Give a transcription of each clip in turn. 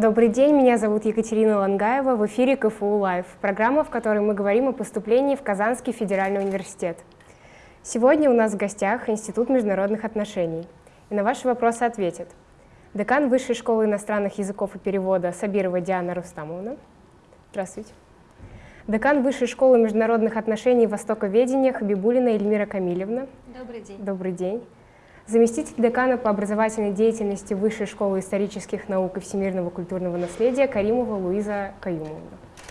Добрый день, меня зовут Екатерина Лангаева, в эфире КФУ Лайв, программа, в которой мы говорим о поступлении в Казанский федеральный университет. Сегодня у нас в гостях Институт международных отношений, и на ваши вопросы ответит декан Высшей школы иностранных языков и перевода Сабирова Диана Рустамовна. Здравствуйте. Декан Высшей школы международных отношений и востоковедения Хабибулина Эльмира Камилевна. Добрый день. Добрый день заместитель декана по образовательной деятельности Высшей школы исторических наук и всемирного культурного наследия Каримова Луиза Каюмовна.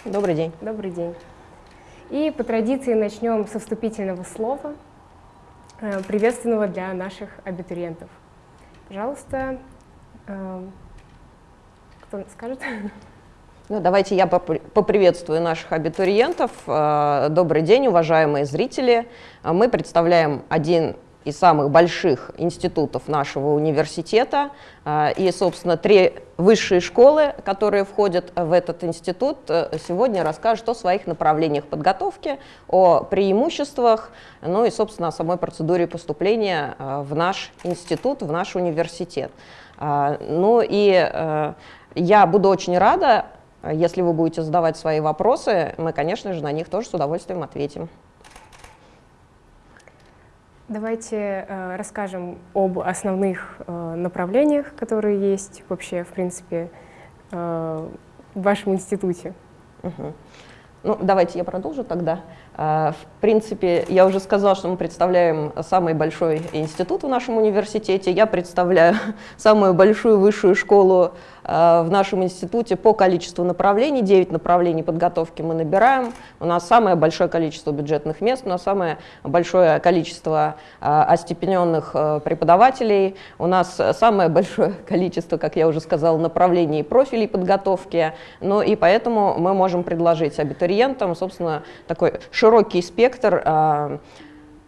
Добрый день. Добрый день. И по традиции начнем со вступительного слова, э, приветственного для наших абитуриентов. Пожалуйста, э, кто скажет? Ну, давайте я поприветствую наших абитуриентов. Э, добрый день, уважаемые зрители. Мы представляем один из самых больших институтов нашего университета. А, и, собственно, три высшие школы, которые входят в этот институт, э, сегодня расскажут о своих направлениях подготовки, о преимуществах, ну и, собственно, о самой процедуре поступления э, в наш институт, в наш университет. А, ну и э, я буду очень рада, если вы будете задавать свои вопросы, мы, конечно же, на них тоже с удовольствием ответим. Давайте э, расскажем об основных э, направлениях, которые есть вообще, в принципе, э, в вашем институте. Угу. Ну, давайте я продолжу тогда. А, в принципе, я уже сказала, что мы представляем самый большой институт в нашем университете. Я представляю самую большую высшую школу а, в нашем институте по количеству направлений. 9 направлений подготовки мы набираем. У нас самое большое количество бюджетных мест, у нас самое большое количество а, остепененных преподавателей. У нас самое большое количество, как я уже сказала, направлений и профилей подготовки. Ну и поэтому мы можем предложить абитуриентам, собственно, такой широкий широкий спектр а,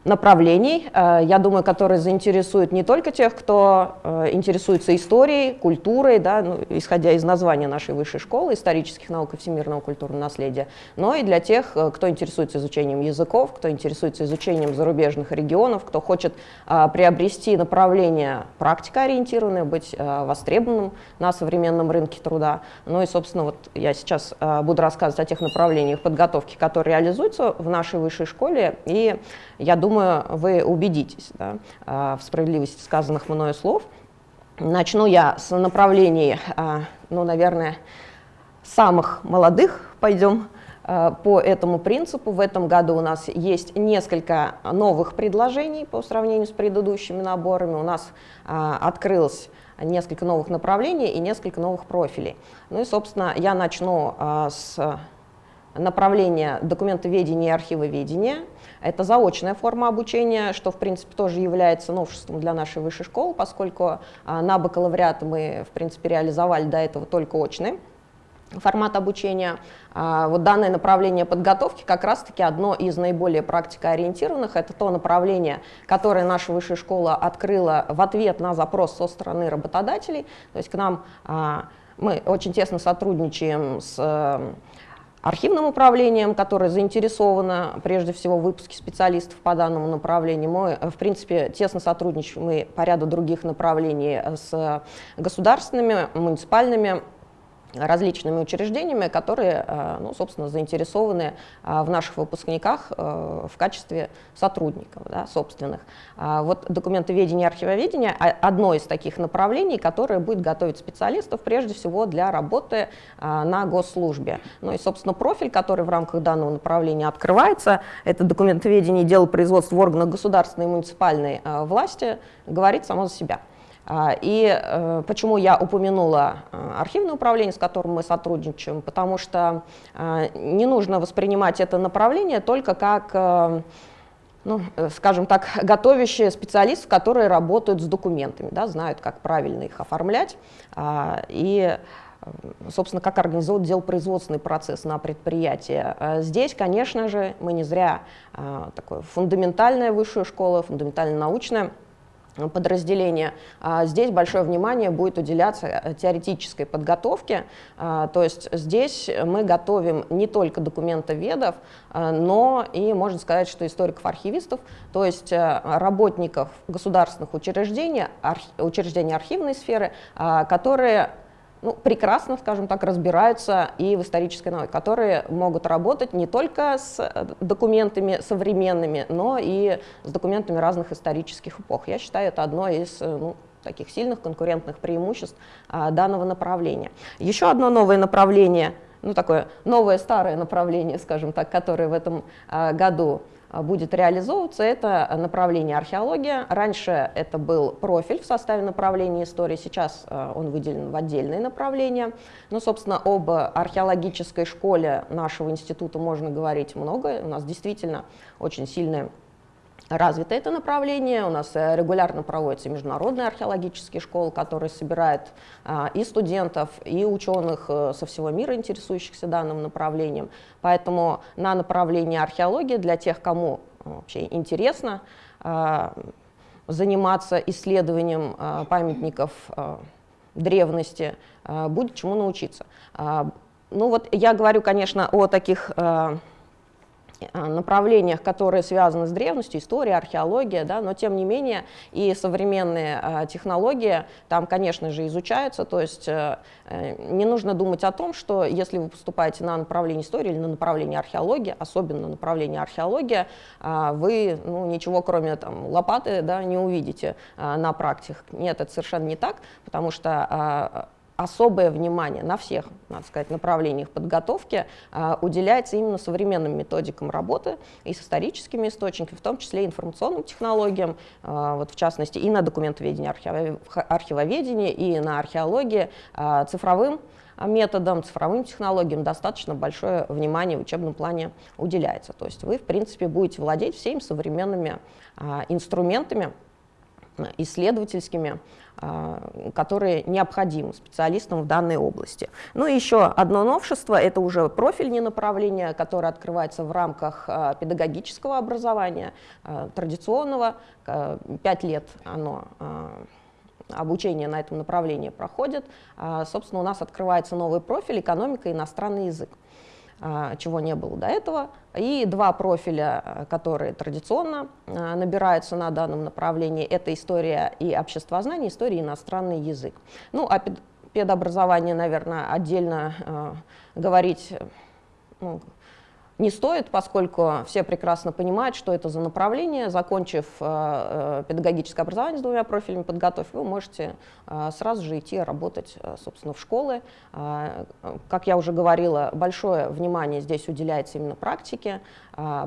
направлений, э, я думаю, которые заинтересуют не только тех, кто э, интересуется историей, культурой, да, ну, исходя из названия нашей высшей школы, исторических наук и всемирного культурного наследия, но и для тех, э, кто интересуется изучением языков, кто интересуется изучением зарубежных регионов, кто хочет приобрести направление практикоориентированное, быть востребованным на современном рынке труда. Ну и, собственно, вот я сейчас буду рассказывать о тех направлениях подготовки, которые реализуются в нашей высшей школе, и я думаю, вы убедитесь да, а, в справедливости сказанных мною слов. Начну я с направлений, а, ну, наверное, самых молодых, пойдем а, по этому принципу. В этом году у нас есть несколько новых предложений по сравнению с предыдущими наборами. У нас открылось несколько новых направлений и несколько новых профилей. Ну и, собственно, я начну с направления документоведения и архивоведения. Это заочная форма обучения, что, в принципе, тоже является новшеством для нашей высшей школы, поскольку а, на бакалавриат мы, в принципе, реализовали до этого только очный формат обучения. А, вот данное направление подготовки как раз-таки одно из наиболее практикоориентированных. Это то направление, которое наша высшая школа открыла в ответ на запрос со стороны работодателей. То есть к нам а, мы очень тесно сотрудничаем с архивным управлением, которое заинтересовано прежде всего в выпуске специалистов по данному направлению. Мы, в принципе, тесно сотрудничаем и по ряду других направлений с государственными, муниципальными различными учреждениями, которые, э, ну, собственно, заинтересованы э, в наших выпускниках э, в качестве сотрудников да, собственных. А вот документоведение и архивоведение – одно из таких направлений, которое будет готовить специалистов прежде всего для работы на госслужбе. Ну и, собственно, профиль, который в рамках данного направления открывается, это документоведение и дело производства в органах государственной и муниципальной власти, говорит само за себя. А, и э, почему я упомянула э, архивное управление, с которым мы сотрудничаем, потому что э, не нужно воспринимать это направление только как ну, скажем так, готовящие специалистов, которые работают с документами, да, знают, как правильно их оформлять а, и, собственно, как организовать делопроизводственный процесс на предприятии. Здесь, конечно же, мы не зря такое фундаментальная высшая школа, фундаментально-научная, подразделения. А здесь большое внимание будет уделяться э, теоретической подготовке, а, то есть здесь мы готовим не только документоведов, а, но и, можно сказать, что историков-архивистов, то есть э, работников государственных учреждений, учреждений архивной сферы, которые ну, прекрасно, скажем так, разбираются и в исторической науке, которые могут работать не только с э, документами современными, но и с документами разных исторических эпох. Я считаю, это одно из ну, таких сильных конкурентных преимуществ а, данного направления. Еще одно новое направление, ну такое новое старое направление, скажем так, которое в этом а, году будет реализовываться, это направление археология. Раньше это был профиль в составе направления истории, сейчас а, он выделен в отдельные направления. Но, собственно, об археологической школе нашего института можно говорить много. У нас действительно очень сильная развито это направление. У нас э, регулярно проводятся международные археологические школы, которые собирают а, и студентов, и ученых э, со всего мира, интересующихся данным направлением. Поэтому на направление археологии для тех, кому э, вообще интересно а, заниматься исследованием а, памятников древности, будет чему научиться. Ну вот я говорю, конечно, о таких направлениях, которые связаны с древностью, история, археология, да, но тем не менее и современные э, технологии там, конечно же, изучаются, то есть э, не нужно думать о том, что если вы поступаете на направление истории или на направление археологии, особенно на направление археология, вы ну, ничего кроме там, лопаты да, не увидите на практиках. Нет, это совершенно не так, потому что особое внимание на всех, надо сказать, направлениях подготовки а, уделяется именно современным методикам работы и с историческими источниками, в том числе информационным технологиям, а, вот в частности и на документоведении, архивоведении, и на археологии, а, цифровым методам, цифровым технологиям достаточно большое внимание в учебном плане уделяется. То есть вы, в принципе, будете владеть всеми современными инструментами, исследовательскими, а, которые необходимы специалистам в данной области. Ну и еще одно новшество, это уже профильное направление, которое открывается в рамках а, педагогического образования, а, традиционного, пять лет оно обучение на этом направлении проходит. Собственно, у нас открывается новый профиль экономика и иностранный язык. А, чего не было до этого, и два профиля, э, которые традиционно э, набираются на данном направлении, это история и обществознание, история и иностранный язык. Ну, о педобразовании, наверное, отдельно говорить ну, не стоит, поскольку все прекрасно понимают, что это за направление. Закончив э, э, педагогическое образование с двумя профилями подготовки, вы можете э, сразу же идти работать, собственно, в школы. Как я уже говорила, большое внимание здесь уделяется именно практике,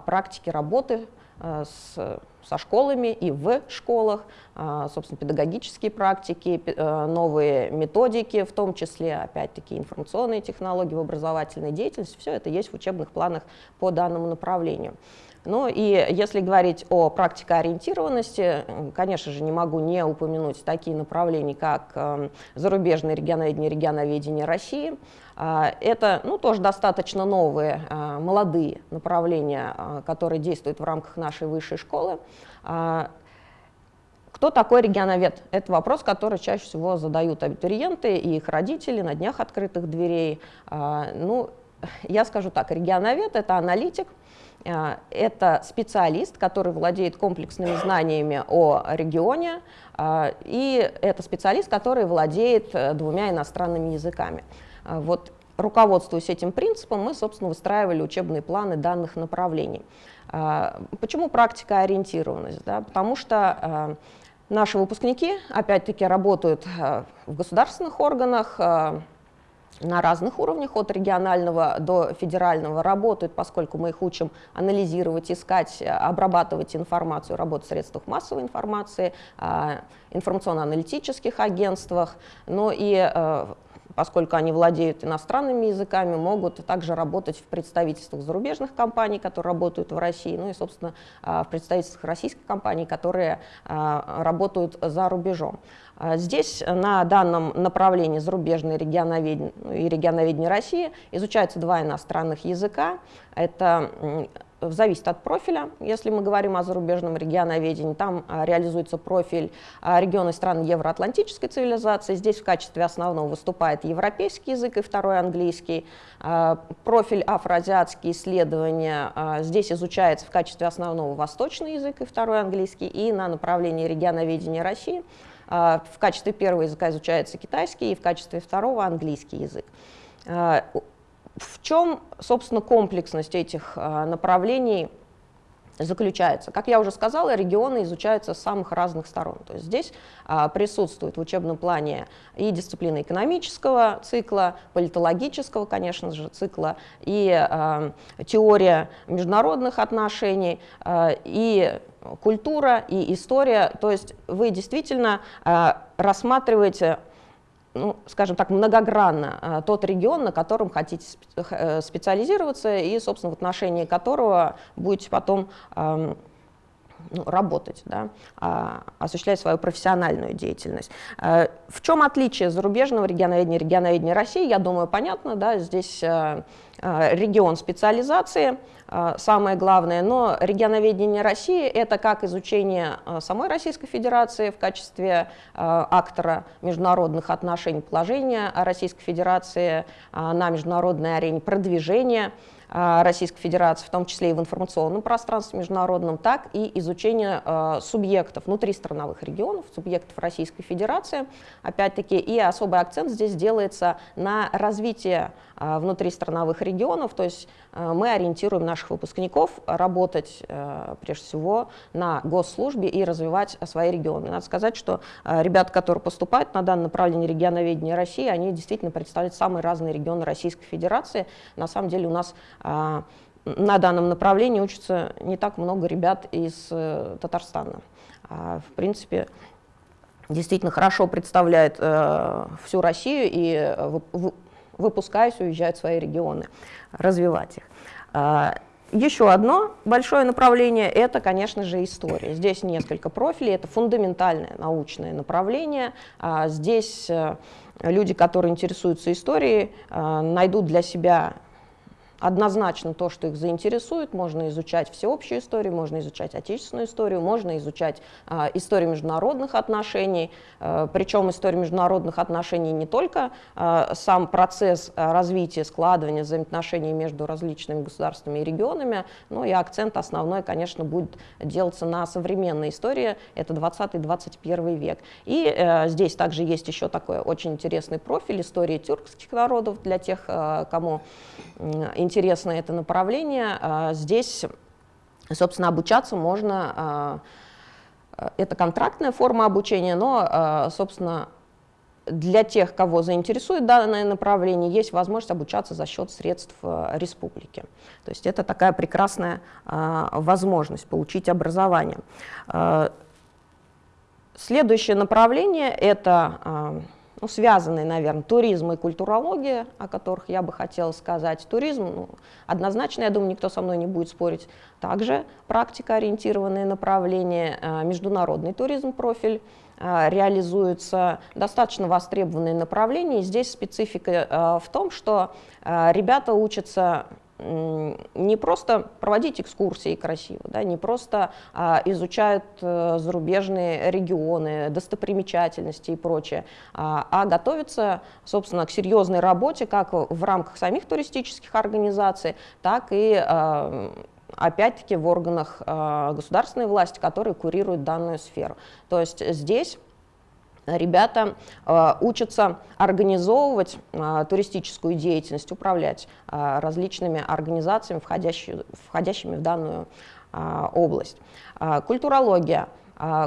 практике работы с со школами и в школах, а, собственно, педагогические практики, э, новые методики, в том числе, опять-таки, информационные технологии в образовательной деятельности, все это есть в учебных планах по данному направлению. Ну и если говорить о практикоориентированности, конечно же, не могу не упомянуть такие направления, как эм, зарубежное регионоведение, регионоведение России. А, это ну, тоже достаточно новые, а, молодые направления, а, которые действуют в рамках нашей высшей школы. Кто такой регионовед? Это вопрос, который чаще всего задают абитуриенты и их родители на днях открытых дверей. Ну, я скажу так, регионовед — это аналитик, это специалист, который владеет комплексными знаниями о регионе, а, и это специалист, который владеет э, двумя иностранными языками. Вот руководствуясь этим принципом, мы, собственно, выстраивали учебные планы данных направлений. Почему практика ориентированность? Да? Потому что наши выпускники, опять-таки, работают в государственных органах, на разных уровнях, от регионального до федерального, работают, поскольку мы их учим анализировать, искать, обрабатывать информацию, работать в средствах массовой информации, а, информационно-аналитических агентствах, но и э, поскольку они владеют иностранными языками, могут также работать в представительствах зарубежных компаний, которые работают в России, ну и, собственно, а, в представительствах российских компаний, которые а, работают за рубежом. А, здесь на данном направлении зарубежное регионоведение и регионоведение России изучаются два иностранных языка. Это зависит от профиля. Если мы говорим о зарубежном регионоведении, там а, реализуется профиль а, региона стран евроатлантической цивилизации. Здесь в качестве основного выступает европейский язык и второй английский. Профиль афроазиатские исследования здесь изучается в качестве основного восточный язык и второй английский. И на направлении регионоведения России В качестве первого языка изучается китайский, и в качестве второго английский язык. В чем, собственно, комплексность этих направлений заключается. Как я уже сказала, регионы изучаются с самых разных сторон. То есть здесь а, присутствует в учебном плане и дисциплина экономического цикла, политологического, конечно же, цикла, и а, теория международных отношений, а, и культура, и история. То есть вы действительно а, рассматриваете ну, скажем так, многогранно а, тот регион, на котором хотите э, специализироваться и, собственно, в отношении которого будете потом ну, работать, да, а, осуществлять свою профессиональную деятельность. А, в чем отличие зарубежного регионоведения и регионоведения России, я думаю, понятно, да, здесь регион специализации – самое главное. Но регионоведение России – это как изучение а, самой Российской Федерации в качестве а, актора международных отношений, положения Российской Федерации на международной арене, продвижения Российской Федерации, в том числе и в информационном пространстве международном, так и изучение субъектов внутристрановых регионов, субъектов Российской Федерации. Опять-таки, и особый акцент здесь делается на развитие внутристрановых регионов, то есть мы ориентируем наших выпускников работать э, прежде всего на госслужбе и развивать свои регионы. Надо сказать, что э, ребята, которые поступают на данное направление регионоведения России, они действительно представляют самые разные регионы Российской Федерации. На самом деле у нас э, на данном направлении учатся не так много ребят из Татарстана. А, в принципе, действительно хорошо представляет всю Россию и выпускаясь, уезжают в свои регионы, развивать их. А, еще одно большое направление – это, конечно же, история. Здесь несколько профилей, это фундаментальное научное направление. А, здесь э, люди, которые интересуются историей, э, найдут для себя однозначно то, что их заинтересует. Можно изучать всеобщую историю, можно изучать отечественную историю, можно изучать э, историю международных отношений. Э, причем история международных отношений не только э, сам процесс развития, складывания взаимоотношений между различными государствами и регионами, но и акцент основной, конечно, будет делаться на современной истории, это 20-21 век. И э, здесь также есть еще такой очень интересный профиль истории тюркских народов для тех, э, кому интересно интересно это направление. А, здесь, собственно, обучаться можно, а, это контрактная форма обучения, но, а, собственно, для тех, кого заинтересует данное направление, есть возможность обучаться за счет средств республики. То есть это такая прекрасная возможность получить образование. Следующее направление – это ну, связанные, наверное, туризм и культурология, о которых я бы хотела сказать. Туризм, ну, однозначно, я думаю, никто со мной не будет спорить. Также практикоориентированные направления, э, международный туризм профиль, э, реализуются достаточно востребованные направления. Здесь специфика э, в том, что ребята учатся не просто проводить экскурсии красиво, да, не просто а, изучают а, зарубежные регионы, достопримечательности и прочее, а, а готовятся, собственно, к серьезной работе как в рамках самих туристических организаций, так и а, опять-таки в органах а, государственной власти, которые курируют данную сферу. То есть здесь ребята э, учатся организовывать э, туристическую деятельность, управлять э, различными организациями, входящими, в данную область. Культурология.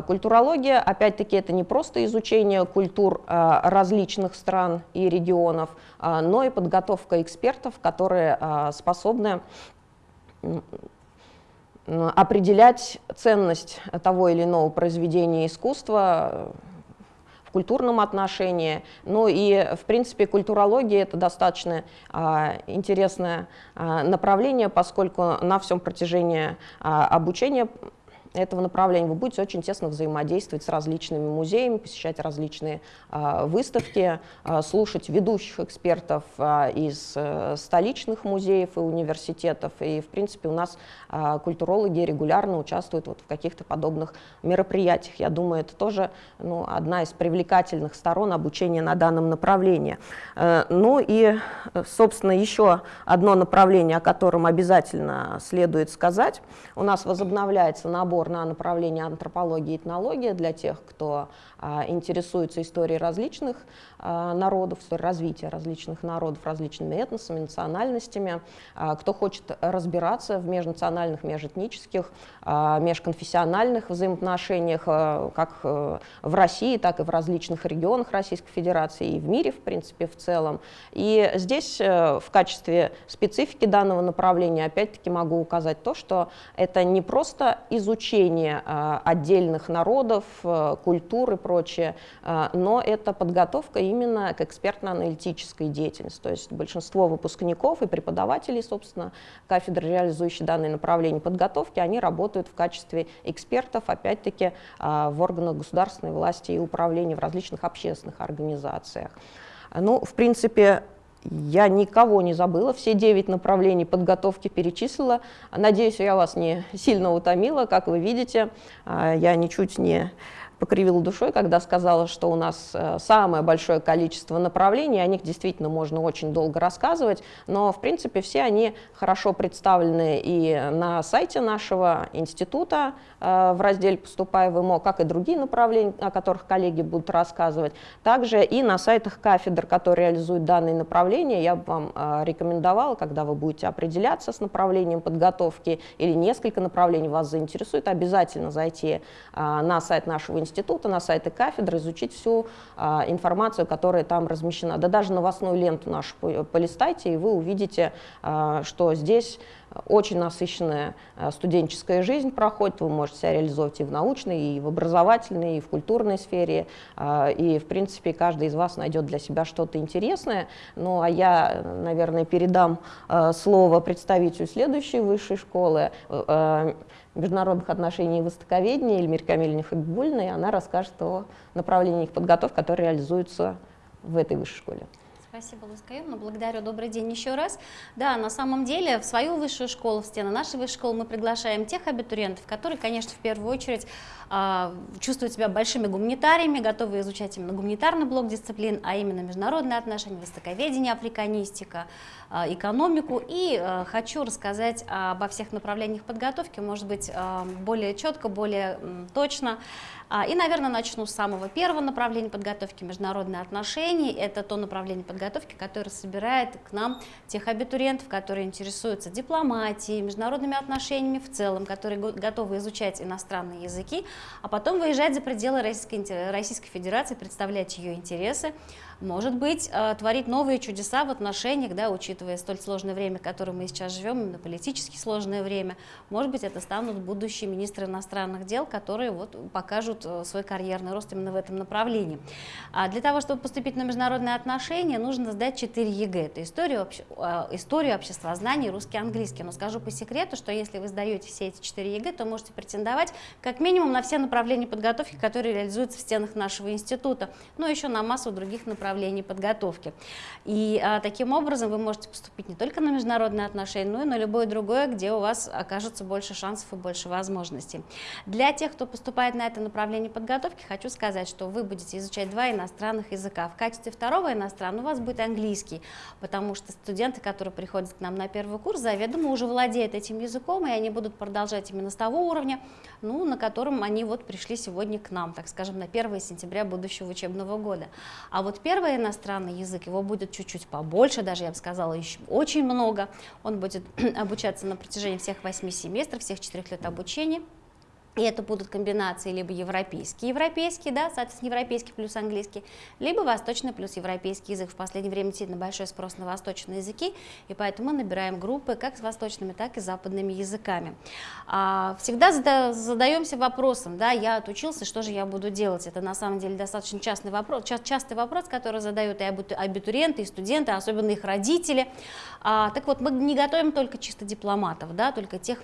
Культурология, опять-таки, это не просто изучение культур различных стран и регионов, но и подготовка экспертов, которые способны определять ценность того или иного произведения искусства культурном отношении. Ну и, в принципе, культурология — это достаточно а, интересное а, направление, поскольку на всем протяжении а, обучения этого направления вы будете очень тесно взаимодействовать с различными музеями, посещать различные э, выставки, э, слушать ведущих экспертов э, из э, столичных музеев и университетов. И, в принципе, у нас культурологи регулярно участвуют вот в каких-то подобных мероприятиях. Я думаю, это тоже ну, одна из привлекательных сторон обучения на данном направлении. Э, ну и, собственно, еще одно направление, о котором обязательно следует сказать. У нас возобновляется набор упор на направление антропологии и этнология для тех, кто а, интересуется историей различных а, народов, развития различных народов, различными этносами, национальностями, а, кто хочет разбираться в межнациональных, межэтнических, межконфессиональных взаимоотношениях как а, в России, так и в различных регионах Российской Федерации и в мире, в принципе, в целом. И здесь а, в качестве специфики данного направления опять-таки могу указать то, что это не просто изучение а, отдельных народов, а, культур и прочее, а, но это подготовка именно к экспертно-аналитической деятельности. То есть большинство выпускников и преподавателей, собственно, кафедры, реализующие данные направления подготовки, они работают в качестве экспертов, опять-таки, в органах государственной власти и управления в различных общественных организациях. Ну, в принципе, я никого не забыла, все девять направлений подготовки перечислила. Надеюсь, я вас не сильно утомила. Как вы видите, а, я ничуть не покривила душой, когда сказала, что у нас э, самое большое количество направлений, о них действительно можно очень долго рассказывать, но в принципе все они хорошо представлены и на сайте нашего института э, в разделе «Поступай в ИМО», как и другие направления, о которых коллеги будут рассказывать, также и на сайтах кафедр, которые реализуют данные направления. Я бы вам э, рекомендовала, когда вы будете определяться с направлением подготовки или несколько направлений вас заинтересует, обязательно зайти на сайт нашего института, института, на сайты кафедры, изучить всю а, информацию, которая там размещена. Да даже новостную ленту нашу полистайте, и вы увидите, а, что здесь очень насыщенная а, студенческая жизнь проходит, вы можете себя реализовать и в научной, и в образовательной, и в культурной сфере, а, и, в принципе, каждый из вас найдет для себя что-то интересное. Ну, а я, наверное, передам а, слово представителю следующей высшей школы, международных отношений и востоковедения Эльмир Камильевне Хабибульной, она расскажет о направлениях подготовки, которые реализуются в этой высшей школе. Спасибо, Лускаюмна. Благодарю. Добрый день еще раз. Да, на самом деле в свою высшую школу, в стены нашей высшей школы мы приглашаем тех абитуриентов, которые, конечно, в первую очередь э, чувствуют себя большими гуманитариями, готовы изучать именно гуманитарный блок дисциплин, а именно международные отношения, востоковедение, африканистика, э, экономику. И э, хочу рассказать обо всех направлениях подготовки, может быть, более четко, более точно. И, наверное, начну с самого первого направления подготовки – международные отношения. Это то направление подготовки, которое собирает к нам тех абитуриентов, которые интересуются дипломатией, международными отношениями в целом, которые готовы изучать иностранные языки, а потом выезжать за пределы Российской, Российской Федерации, представлять ее интересы, может быть, э, творить новые чудеса в отношениях, да, учитывая столь сложное время, в котором мы сейчас живем, именно политически сложное время. Может быть, это станут будущие министры иностранных дел, которые вот покажут э, свой карьерный рост именно в этом направлении. А для того, чтобы поступить на международные отношения, нужно сдать 4 ЕГЭ. Это историю, обще, э, историю обществознания, русский, английский. Но скажу по секрету, что если вы сдаете все эти 4 ЕГЭ, то можете претендовать как минимум на все направления подготовки, которые реализуются в стенах нашего института, но еще на массу других направлений направлений подготовки. И а, таким образом вы можете поступить не только на международные отношения, но и на любое другое, где у вас окажется больше шансов и больше возможностей. Для тех, кто поступает на это направление подготовки, хочу сказать, что вы будете изучать два иностранных языка. В качестве второго иностранного у вас будет английский, потому что студенты, которые приходят к нам на первый курс, заведомо уже владеют этим языком, и они будут продолжать именно с того уровня, ну, на котором они вот пришли сегодня к нам, так скажем, на 1 сентября будущего учебного года. А вот первый первый иностранный язык, его будет чуть-чуть побольше, даже я бы сказала, еще очень много. Он будет обучаться на протяжении всех восьми семестров, всех четырех лет обучения. И это будут комбинации либо европейский, европейский, да, соответственно, европейский плюс английский, либо восточный плюс европейский язык. В последнее время действительно большой спрос на восточные языки, и поэтому мы набираем группы как с восточными, так и западными языками. А, всегда зада задаемся вопросом, да, я отучился, что же я буду делать? Это на самом деле достаточно частный вопрос, ча частый вопрос, который задают и абитуриенты, и студенты, особенно их родители. А, так вот, мы не готовим только чисто дипломатов, да, только тех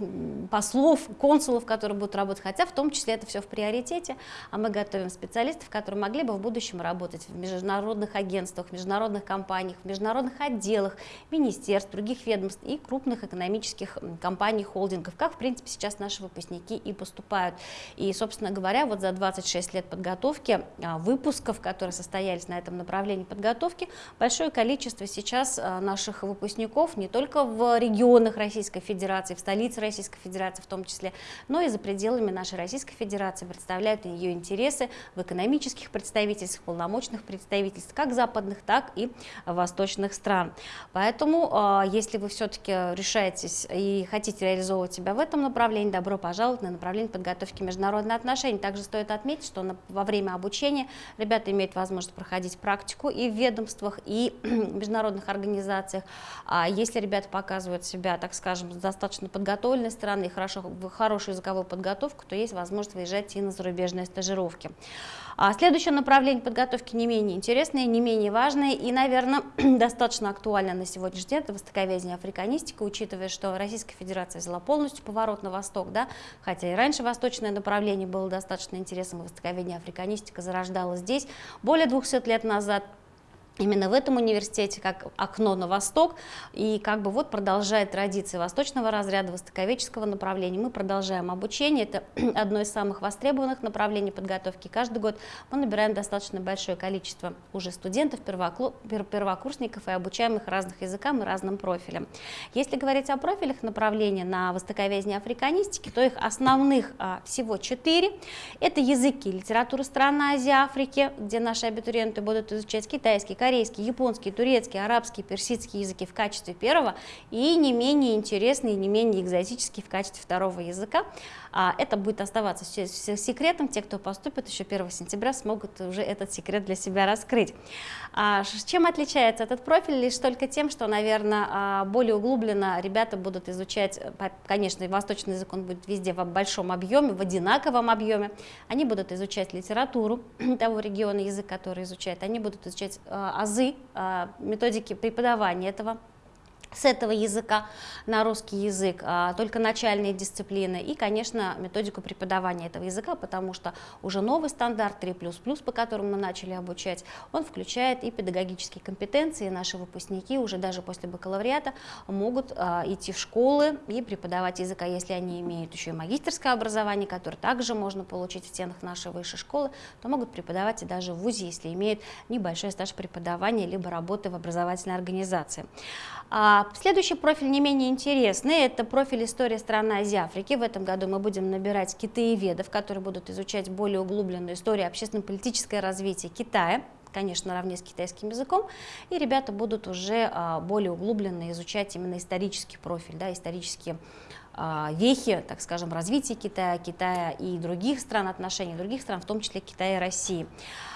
послов, консулов, которые будут работать хотя в том числе это все в приоритете, а мы готовим специалистов, которые могли бы в будущем работать в международных агентствах, международных компаниях, в международных отделах, министерств, других ведомств и крупных экономических компаний, холдингов, как, в принципе, сейчас наши выпускники и поступают. И, собственно говоря, вот за 26 лет подготовки а, выпусков, которые состоялись на этом направлении подготовки, большое количество сейчас а, наших выпускников не только в регионах Российской Федерации, в столице Российской Федерации в том числе, но и за пределами нашей Российской Федерации представляют ее интересы в экономических представительствах, полномочных представительствах, как западных, так и восточных стран. Поэтому, а, если вы все-таки решаетесь и хотите реализовывать себя в этом направлении, добро пожаловать на направление подготовки международных отношений. Также стоит отметить, что во время обучения ребята имеют возможность проходить практику и в ведомствах, и в международных организациях. А если ребята показывают себя, так скажем, с достаточно подготовленной стороны, хорошо, хорошую языковую подготовку, то есть возможность выезжать и на зарубежные стажировки. А следующее направление подготовки не менее интересное, не менее важное и, наверное, достаточно актуально на сегодняшний день, это востоковедение африканистика, учитывая, что Российская Федерация взяла полностью поворот на восток, да, хотя и раньше восточное направление было достаточно интересным, востоковедение африканистика зарождалось здесь более 200 лет назад, именно в этом университете как окно на восток. И как бы вот продолжает традиции восточного разряда востоковеческого направления. Мы продолжаем обучение. Это одно из самых востребованных направлений подготовки. Каждый год мы набираем достаточно большое количество уже студентов первокурсников и обучаемых разных языкам и разным профилям. Если говорить о профилях направления на востоковедение африканистики то их основных а, всего четыре. Это языки литературы стран Азии Африки где наши абитуриенты будут изучать китайский корейский, японский, турецкий, арабский, персидский языки в качестве первого и не менее интересные, не менее экзотические в качестве второго языка. А это будет оставаться секретом. Те, кто поступит еще 1 сентября, смогут уже этот секрет для себя раскрыть. А чем отличается этот профиль? Лишь только тем, что, наверное, а, более углубленно ребята будут изучать, конечно, восточный язык, он будет везде в большом объеме, в одинаковом объеме. Они будут изучать литературу того региона, язык, который изучают. Они будут изучать а, азы, а, методики преподавания этого с этого языка на русский язык, а, только начальные дисциплины и, конечно, методику преподавания этого языка, потому что уже новый стандарт 3++, по которому мы начали обучать, он включает и педагогические компетенции, наши выпускники уже даже после бакалавриата могут а, идти в школы и преподавать языка, если они имеют еще и магистерское образование, которое также можно получить в стенах нашей высшей школы, то могут преподавать и даже в ВУЗе, если имеют небольшой стаж преподавания либо работы в образовательной организации. А следующий профиль не менее интересный, это профиль истории страны Азии Африки. В этом году мы будем набирать китаеведов, которые будут изучать более углубленную историю общественно-политическое развитие Китая конечно, наравне с китайским языком, и ребята будут уже а, более углубленно изучать именно исторический профиль, да, исторические а, вехи, так скажем, развития Китая, Китая и других стран, отношений других стран, в том числе Китая и России.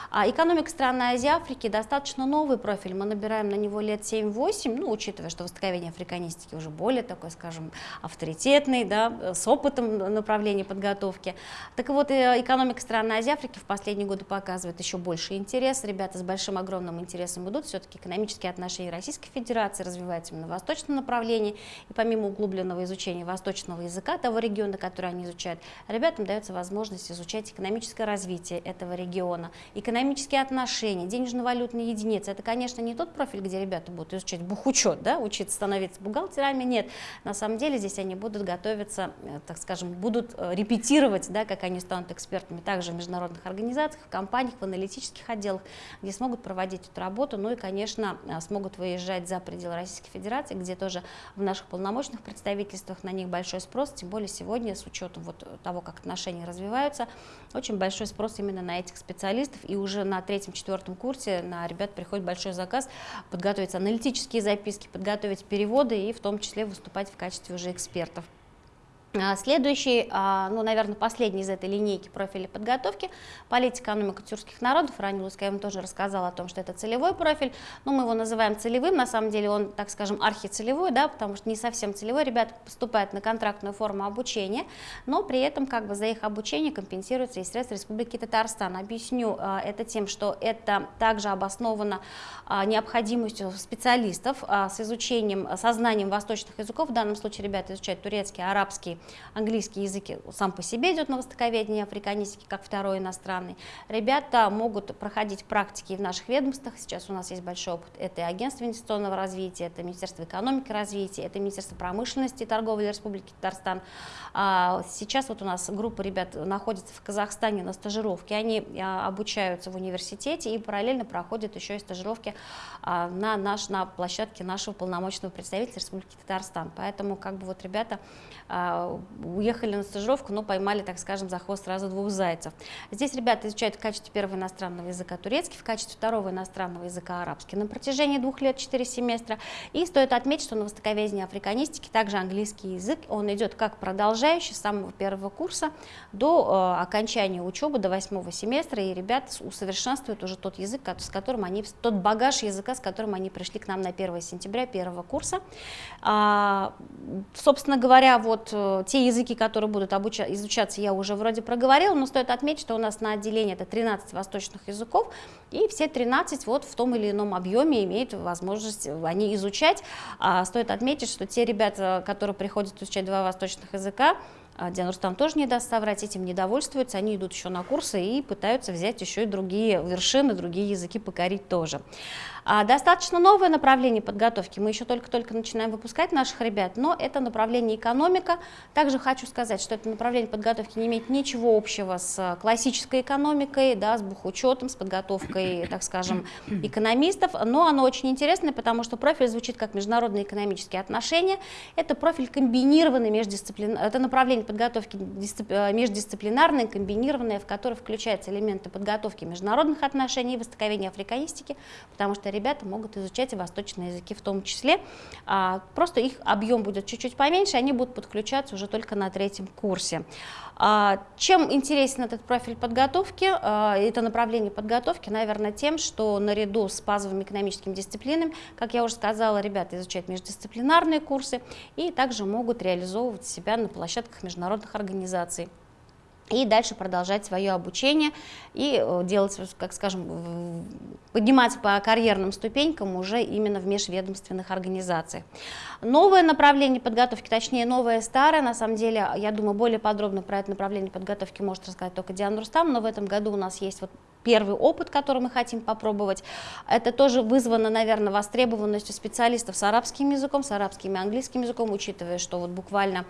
А экономика стран Азии Африки достаточно новый профиль, мы набираем на него лет 7-8, ну, учитывая, что востоковедение африканистики уже более такой, скажем, авторитетный, да, с опытом направления подготовки. Так вот, э, экономика стран Азии Африки в последние годы показывает еще больше интерес, ребята с большим огромным интересом идут, все-таки экономические отношения Российской Федерации развиваются именно в восточном направлении, и помимо углубленного изучения восточного языка того региона, который они изучают, ребятам дается возможность изучать экономическое развитие этого региона, экономическое экономические отношения, денежно-валютные единицы. Это, конечно, не тот профиль, где ребята будут изучать бухучет, да, учиться становиться бухгалтерами, нет. На самом деле здесь они будут готовиться, э, так скажем, будут э, репетировать, да, как они станут экспертами также в международных организациях, в компаниях, в аналитических отделах, где смогут проводить эту работу, ну и, конечно, э, смогут выезжать за пределы Российской Федерации, где тоже в наших полномочных представительствах на них большой спрос, тем более сегодня с учетом вот того, как отношения развиваются, очень большой спрос именно на этих специалистов и уже уже на третьем-четвертом курсе на ребят приходит большой заказ подготовить аналитические записки, подготовить переводы и в том числе выступать в качестве уже экспертов. А, следующий, а, ну, наверное, последний из этой линейки профиля подготовки – политика экономика тюркских народов. Ранее Луская вам тоже рассказала о том, что это целевой профиль, но мы его называем целевым, на самом деле он, так скажем, архицелевой, да, потому что не совсем целевой, ребята поступают на контрактную форму обучения, но при этом как бы за их обучение компенсируется и средства Республики Татарстан. Объясню а, это тем, что это также обосновано необходимостью специалистов с изучением, сознанием восточных языков, в данном случае ребята изучают турецкий, арабский, английский язык сам по себе идет на востоковедение африканистики, как второй иностранный. Ребята могут проходить практики в наших ведомствах. Сейчас у нас есть большой опыт. Это агентство инвестиционного развития, это Министерство экономики развития, это Министерство промышленности и торговли Республики Татарстан. А, сейчас вот у нас группа ребят находится в Казахстане на стажировке. Они а, обучаются в университете и параллельно проходят еще и стажировки а, на, наш, на площадке нашего полномочного представителя Республики Татарстан. Поэтому как бы вот ребята уехали на стажировку, но поймали, так скажем, за хвост сразу двух зайцев. Здесь ребята изучают в качестве первого иностранного языка турецкий, в качестве второго иностранного языка арабский на протяжении двух лет, четыре семестра. И стоит отметить, что на востоковедении африканистики также английский язык, он идет как продолжающий с самого первого курса до э, окончания учебы, до восьмого семестра, и ребята усовершенствуют уже тот язык, с которым они, тот багаж языка, с которым они пришли к нам на 1 сентября первого курса. А, собственно говоря, вот э, те языки, которые будут обуча изучаться, я уже вроде проговорила, но стоит отметить, что у нас на отделении это 13 восточных языков, и все 13 вот в том или ином объеме имеют возможность они изучать. А, стоит отметить, что те ребята, которые приходят изучать два восточных языка, а Диана Рустам тоже не даст соврать, этим не довольствуются, они идут еще на курсы и пытаются взять еще и другие вершины, другие языки покорить тоже. А, достаточно новое направление подготовки, мы еще только-только начинаем выпускать наших ребят, но это направление экономика. Также хочу сказать, что это направление подготовки не имеет ничего общего с классической экономикой, да, с бухучетом, с подготовкой, так скажем, экономистов, но оно очень интересное, потому что профиль звучит как международные экономические отношения. Это профиль комбинированный междисциплин... это направление подготовки междисциплинарное, комбинированное, в которое включаются элементы подготовки международных отношений востоковедения африканистики, потому что ребята могут изучать и восточные языки в том числе. А, просто их объем будет чуть-чуть поменьше, они будут подключаться уже только на третьем курсе. А, чем интересен этот профиль подготовки, а, это направление подготовки, наверное, тем, что наряду с базовыми экономическими дисциплинами, как я уже сказала, ребята изучают междисциплинарные курсы и также могут реализовывать себя на площадках международных организаций и дальше продолжать свое обучение и э, делать, как скажем, подниматься по карьерным ступенькам уже именно в межведомственных организациях. Новое направление подготовки, точнее новое старое, на самом деле, я думаю, более подробно про это направление подготовки может рассказать только Диана Рустам, но в этом году у нас есть вот первый опыт, который мы хотим попробовать. Это тоже вызвано, наверное, востребованностью специалистов с арабским языком, с арабским и английским языком, учитывая, что вот буквально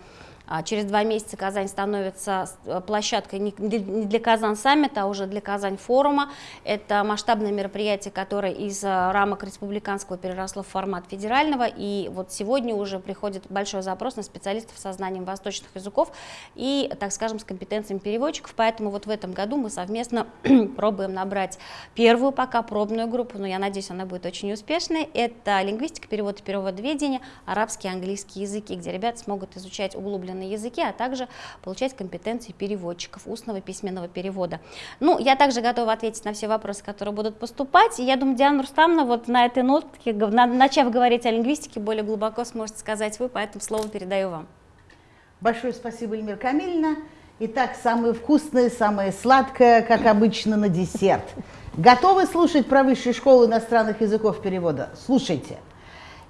через два месяца Казань становится э, площадкой не для Казань саммита, а уже для Казань форума. Это масштабное мероприятие, которое из э, рамок республиканского переросло в формат федерального. И вот сегодня уже приходит большой запрос на специалистов со знанием восточных языков и, так скажем, с компетенциями переводчиков. Поэтому вот в этом году мы совместно пробуем набрать первую пока пробную группу, но я надеюсь, она будет очень успешной. Это лингвистика, перевод и переводоведение, арабский и английский языки, где ребята смогут изучать углубленно иностранные языки, а также получать компетенции переводчиков, устного письменного перевода. Ну, я также готова ответить на все вопросы, которые будут поступать. И я думаю, Диана Рустамовна вот на этой нотке, начав говорить о лингвистике, более глубоко сможете сказать вы, поэтому слово передаю вам. Большое спасибо, Эльмира Камильевна. Итак, самое вкусное, самое сладкое, как обычно, на десерт. Готовы слушать про высшую школу иностранных языков перевода? Слушайте.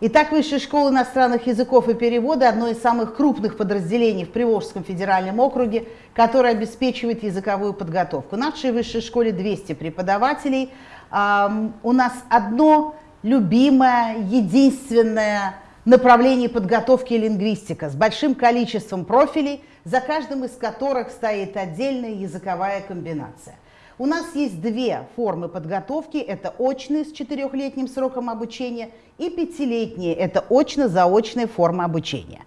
Итак, Высшая школа иностранных языков и перевода – одно из самых крупных подразделений в Приволжском федеральном округе, которое обеспечивает языковую подготовку. В нашей высшей школе 200 преподавателей. У нас одно любимое, единственное направление подготовки лингвистика с большим количеством профилей, за каждым из которых стоит отдельная языковая комбинация. У нас есть две формы подготовки. Это очные с четырехлетним сроком обучения и пятилетние. Это очно-заочная форма обучения.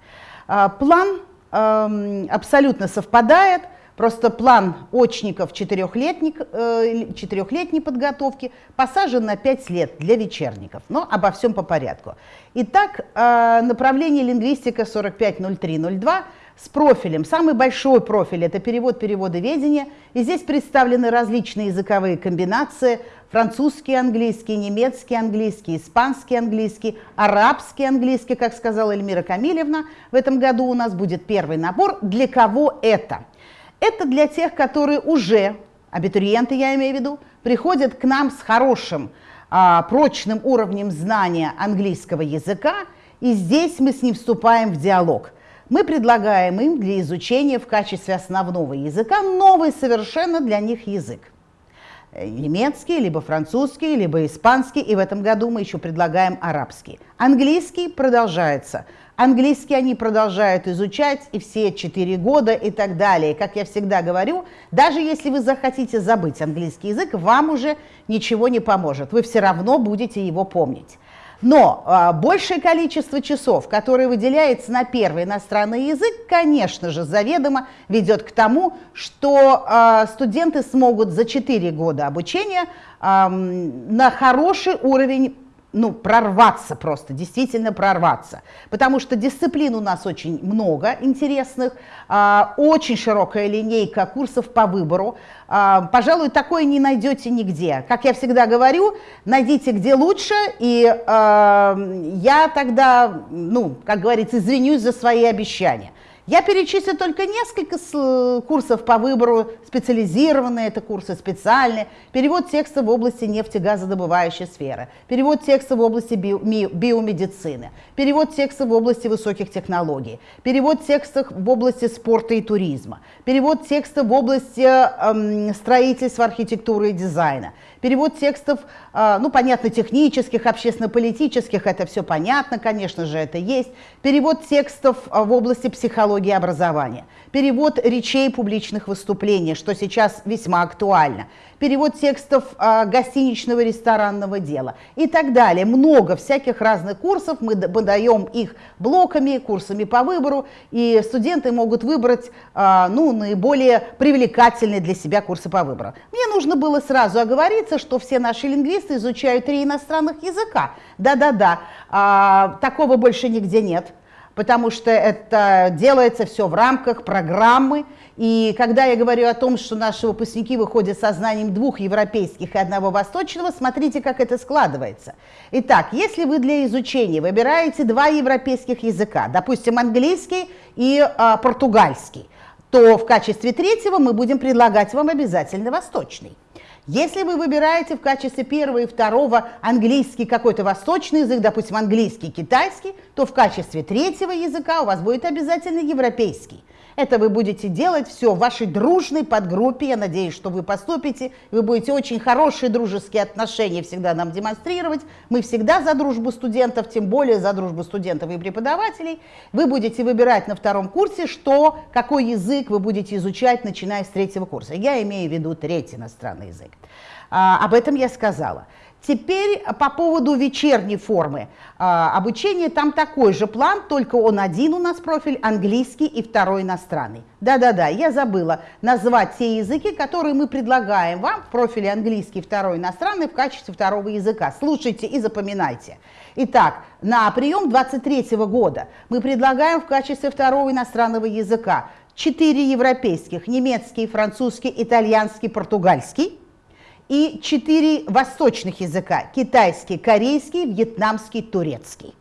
А, план эм, абсолютно совпадает. Просто план очников четырехлетней, э, подготовки посажен на 5 лет для вечерников. Но обо всем по порядку. Итак, э, направление лингвистика 450302 с профилем. Самый большой профиль – это перевод переводоведения. И здесь представлены различные языковые комбинации. Французский английский, немецкий английский, испанский английский, арабский английский, как сказала Эльмира Камилевна. В этом году у нас будет первый набор. Для кого это? Это для тех, которые уже, абитуриенты я имею в виду, приходят к нам с хорошим, а, прочным уровнем знания английского языка, и здесь мы с ним вступаем в диалог – мы предлагаем им для изучения в качестве основного языка новый совершенно для них язык. Э, немецкий, либо французский, либо испанский, и в этом году мы еще предлагаем арабский. Английский продолжается. Английский они продолжают изучать и все четыре года и так далее. Как я всегда говорю, даже если вы захотите забыть английский язык, вам уже ничего не поможет. Вы все равно будете его помнить. Но а, большее количество часов, которое выделяется на первый иностранный язык, конечно же, заведомо ведет к тому, что а, студенты смогут за 4 года обучения а, на хороший уровень ну, прорваться просто, действительно прорваться. Потому что дисциплин у нас очень много интересных, а, очень широкая линейка курсов по выбору. А, пожалуй, такое не найдете нигде. Как я всегда говорю, найдите где лучше, и а, я тогда, ну, как говорится, извинюсь за свои обещания. Я перечислю только несколько курсов по выбору, специализированные это курсы, специальные, перевод текста в области нефтегазодобывающей сферы, перевод текста в области био, биомедицины, перевод текста в области высоких технологий, перевод текста в области спорта и туризма, перевод текста в области эм, строительства, архитектуры и дизайна, перевод текстов, э, ну, понятно, технических, общественно-политических, это все понятно, конечно же, это есть, перевод текстов э, в области психологии, психологии образования, перевод речей публичных выступлений, что сейчас весьма актуально, перевод текстов э, гостиничного ресторанного дела и так далее. Много всяких разных курсов, мы, мы даем их блоками, курсами по выбору, и студенты могут выбрать э, ну, наиболее привлекательные для себя курсы по выбору. Мне нужно было сразу оговориться, что все наши лингвисты изучают три иностранных языка. Да-да-да, э, такого больше нигде нет потому что это делается все в рамках программы. И когда я говорю о том, что наши выпускники выходят со знанием двух европейских и одного восточного, смотрите, как это складывается. Итак, если вы для изучения выбираете два европейских языка, допустим, английский и а, португальский, то в качестве третьего мы будем предлагать вам обязательно восточный. Если вы выбираете в качестве первого и второго английский какой-то восточный язык, допустим, английский, китайский, то в качестве третьего языка у вас будет обязательно европейский. Это вы будете делать все в вашей дружной подгруппе. Я надеюсь, что вы поступите. Вы будете очень хорошие дружеские отношения всегда нам демонстрировать. Мы всегда за дружбу студентов, тем более за дружбу студентов и преподавателей. Вы будете выбирать на втором курсе, что, какой язык вы будете изучать, начиная с третьего курса. Я имею в виду третий иностранный язык. А, об этом я сказала. Теперь по поводу вечерней формы а, обучения, там такой же план, только он один у нас профиль, английский и второй иностранный. Да-да-да, я забыла назвать те языки, которые мы предлагаем вам в профиле английский второй иностранный в качестве второго языка. Слушайте и запоминайте. Итак, на прием 23 года мы предлагаем в качестве второго иностранного языка четыре европейских, немецкий, французский, итальянский, португальский и четыре восточных языка – китайский, корейский, вьетнамский, турецкий.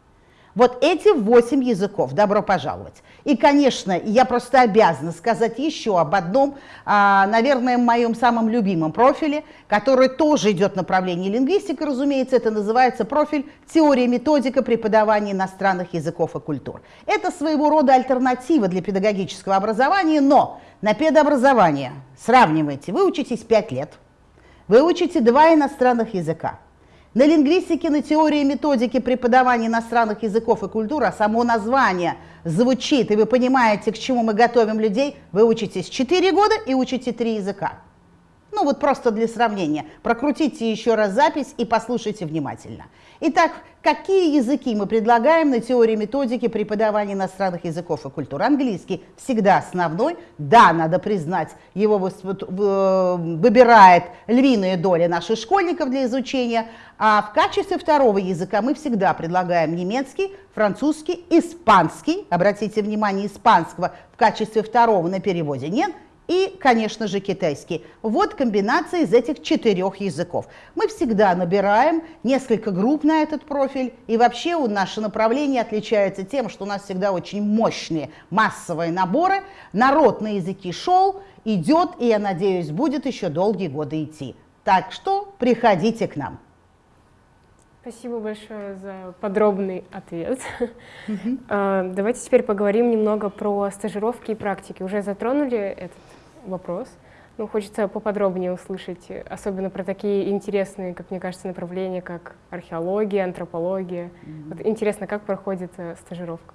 Вот эти восемь языков, добро пожаловать. И, конечно, я просто обязана сказать еще об одном, а, наверное, моем самом любимом профиле, который тоже идет в направлении лингвистики, разумеется, это называется профиль «Теория методика преподавания иностранных языков и культур». Это своего рода альтернатива для педагогического образования, но на педобразование, сравнивайте, вы учитесь 5 лет – вы учите два иностранных языка. На лингвистике, на теории и методике преподавания иностранных языков и культур, а само название звучит, и вы понимаете, к чему мы готовим людей, вы учитесь 4 года и учите 3 языка. Ну вот просто для сравнения. Прокрутите еще раз запись и послушайте внимательно. Итак, какие языки мы предлагаем на теории методики преподавания иностранных языков и культур? Английский всегда основной. Да, надо признать, его выбирает львиная доля наших школьников для изучения. А в качестве второго языка мы всегда предлагаем немецкий, французский, испанский. Обратите внимание, испанского в качестве второго на переводе нет – и, конечно же, китайский. Вот комбинация из этих четырех языков. Мы всегда набираем несколько групп на этот профиль, и вообще у наше направление отличается тем, что у нас всегда очень мощные массовые наборы. Народ на языки шел, идет, и, я надеюсь, будет еще долгие годы идти. Так что приходите к нам. Спасибо большое за подробный ответ. Mm Давайте теперь поговорим немного про стажировки и практики. Уже затронули этот вопрос. Ну, хочется поподробнее услышать, особенно про такие интересные, как мне кажется, направления, как археология, антропология. Mm -hmm. вот интересно, как проходит э, стажировка?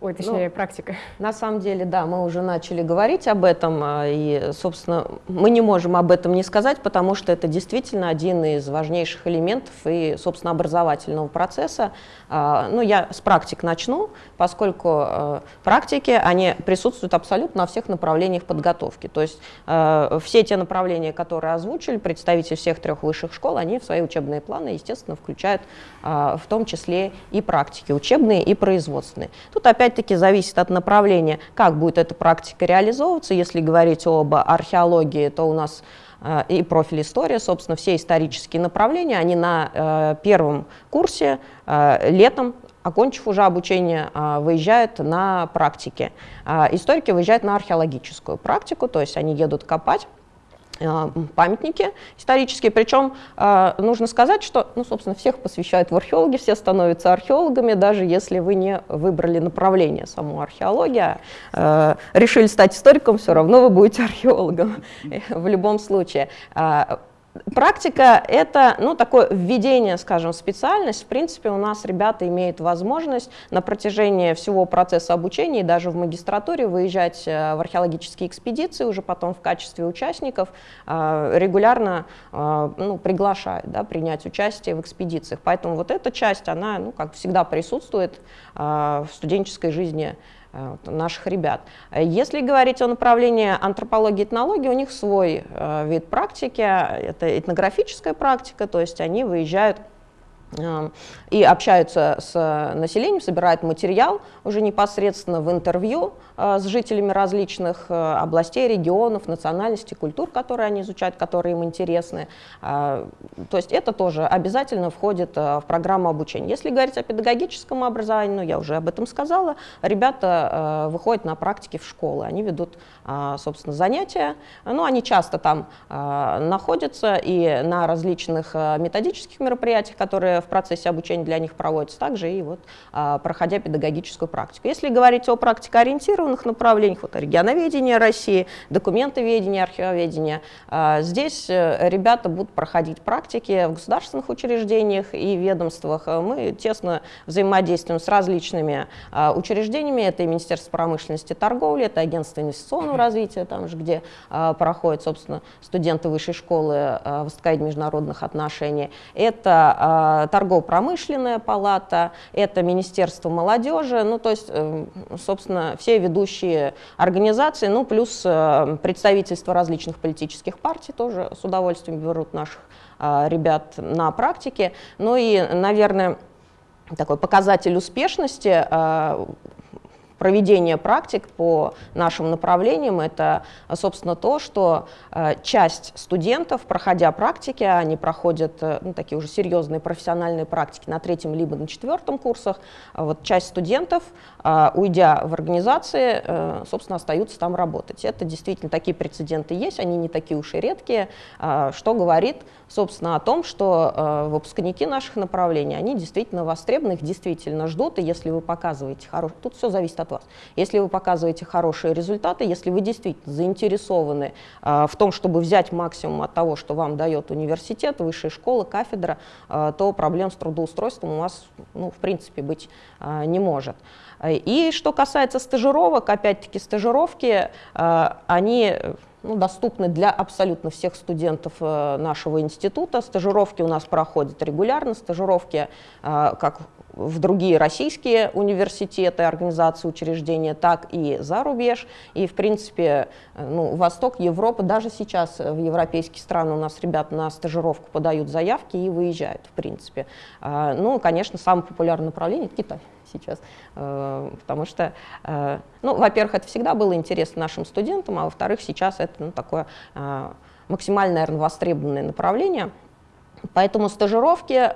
Ой, точнее, ну, практика? На самом деле, да, мы уже начали говорить об этом, а, и, собственно, мы не можем об этом не сказать, потому что это действительно один из важнейших элементов и, собственно, образовательного процесса. А, ну, я с практик начну, поскольку а, практики, они присутствуют абсолютно на всех направлениях подготовки. То есть все те направления, которые озвучили представители всех трех высших школ, они в свои учебные планы, естественно, включают в том числе и практики учебные и производственные. Тут опять-таки зависит от направления, как будет эта практика реализовываться. Если говорить об археологии, то у нас э, и профиль история, собственно, все исторические направления, они на э, первом курсе э, летом окончив уже обучение, выезжают на практике. Историки выезжают на археологическую практику, то есть они едут копать памятники исторические. Причем э, нужно сказать, что, ну, собственно, всех посвящают в археологи, все становятся археологами, даже если вы не выбрали направление саму археологию, э, решили стать историком, все равно вы будете археологом в любом случае. Практика — это ну, такое введение, скажем, в специальность. В принципе, у нас ребята имеют возможность на протяжении всего процесса обучения и даже в магистратуре выезжать э, в археологические экспедиции, уже потом в качестве участников э, регулярно э, ну, приглашают да, принять участие в экспедициях. Поэтому вот эта часть, она, ну, как всегда, присутствует в студенческой жизни наших ребят. Если говорить о направлении антропологии и этнологии, у них свой э, вид практики, это этнографическая практика, то есть они выезжают и общаются с населением, собирают материал уже непосредственно в интервью э, с жителями различных э, областей, регионов, национальностей, культур, которые они изучают, которые им интересны. Э, то есть это тоже обязательно входит в программу обучения. Если говорить о педагогическом образовании, ну я уже об этом сказала, ребята выходят на практике в школы, они ведут, собственно, занятия, ну они часто там находятся и на различных методических мероприятиях, которые в процессе обучения для них проводится, также и вот а, проходя педагогическую практику. Если говорить о практикоориентированных направлениях, вот регионоведение России, документоведение, архивоведение, а, здесь э, ребята будут проходить практики в государственных учреждениях и ведомствах. Мы тесно взаимодействуем с различными а, учреждениями, это и Министерство промышленности и торговли, это Агентство инвестиционного развития, там же, где проходят, собственно, студенты высшей школы востоковедения международных отношений, это торгово-промышленная палата, это Министерство молодежи, ну то есть, э, собственно, все ведущие организации, ну плюс э, представительства различных политических партий тоже с удовольствием берут наших э, ребят на практике. Ну и, наверное, такой показатель успешности проведения практик по нашим направлениям, это, собственно, то, что э, часть студентов, проходя практики, они проходят э, ну, такие уже серьезные профессиональные практики на третьем либо на четвертом курсах, а вот часть студентов, э, уйдя в организации, собственно, остаются там работать. Это действительно такие прецеденты есть, они не такие уж и редкие, что говорит, собственно, о том, что выпускники наших направлений, они действительно востребованы, их действительно ждут, и если вы показываете хороший... Тут все зависит от вас. Если вы показываете хорошие результаты, если вы действительно заинтересованы э, в том, чтобы взять максимум от того, что вам дает университет, высшая школа, кафедра, э, то проблем с трудоустройством у вас, ну, в принципе, быть э, не может. И что касается стажировок, опять-таки стажировки, они ну, доступны для абсолютно всех студентов нашего института. Стажировки у нас проходят регулярно, стажировки как в другие российские университеты, организации, учреждения, так и за рубеж. И, в принципе, ну, Восток, Европа, даже сейчас в европейские страны у нас ребята на стажировку подают заявки и выезжают, в принципе. Ну, конечно, самое популярное направление – Китай сейчас, э, потому что, э, ну, во-первых, это всегда было интересно нашим студентам, а во-вторых, сейчас это ну, такое э, максимально, наверное, востребованное направление. Поэтому стажировки